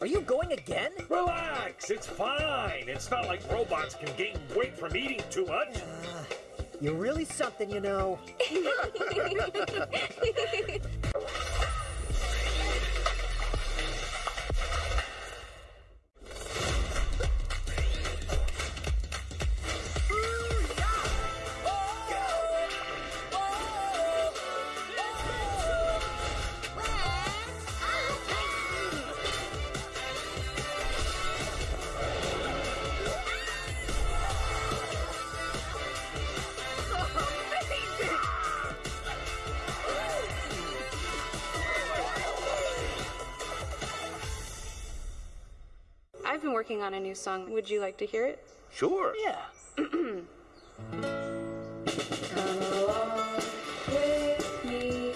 Are you going again? Relax, it's fine. It's not like robots can gain weight from eating too much. You're really something, you know. I've been working on a new song. Would you like to hear it? Sure. Yeah. Come along with me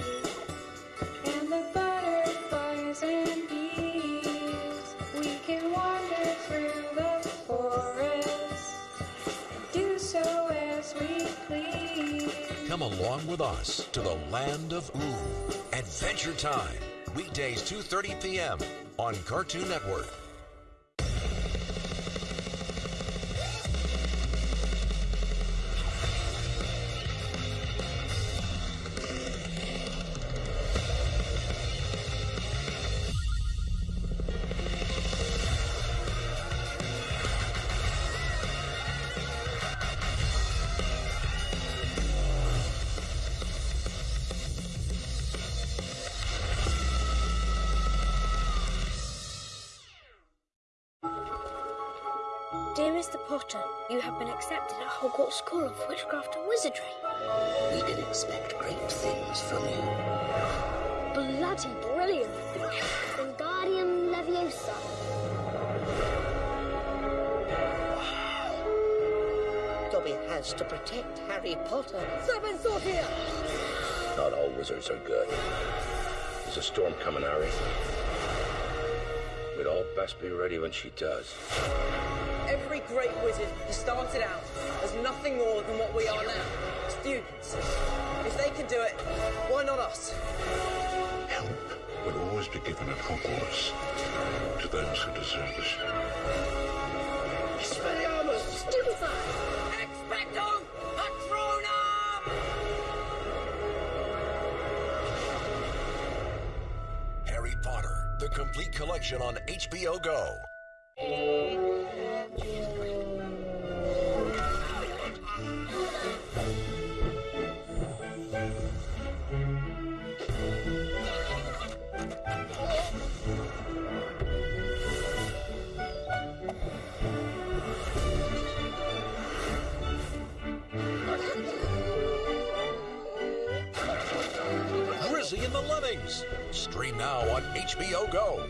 and the butterflies and bees. We can wander through the forest and do so as we please. Come along with us to the land of Ooo. Adventure Time. Weekdays 2:30 p.m. on Cartoon Network. Dear Mr. Potter, you have been accepted at Hogwarts School of Witchcraft and Wizardry. We can expect great things from you. Bloody brilliant! Wingardium Leviosa. Dobby has to protect Harry Potter. Serpensortia! Not all wizards are good. There's a storm coming, Harry. We'd all best be ready when she does. Every great wizard has started out as nothing more than what we are now students. If they can do it, why not us? Help will always be given at Hogwarts to those who deserve it. Expelliarmus! Expecto Patronum! Harry Potter: The Complete Collection on HBO Go. And the Lemmings. Stream now on HBO Go.